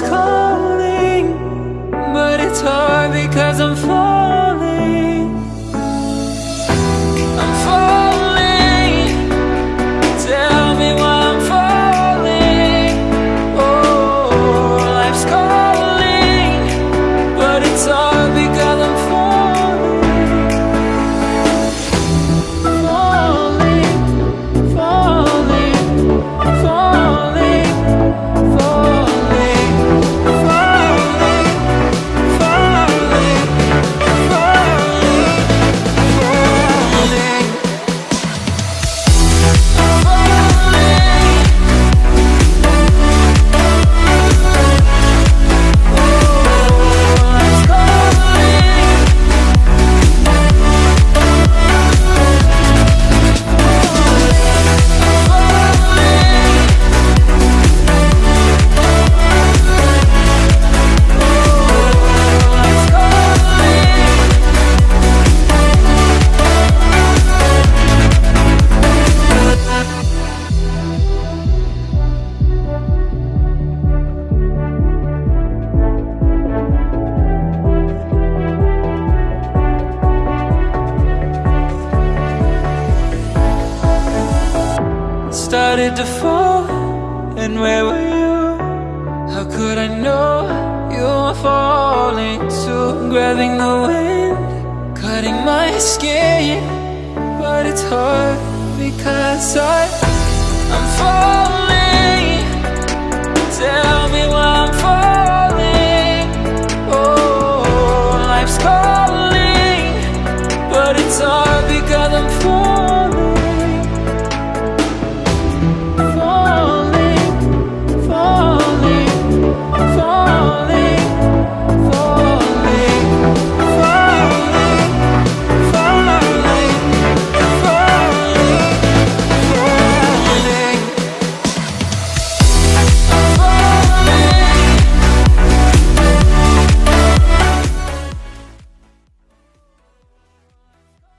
calling, started to fall. And where were you? How could I know you were falling too? Grabbing the wind, cutting my skin. But it's hard because I, I'm falling. Tell me why I'm falling. Oh, life's calling. But it's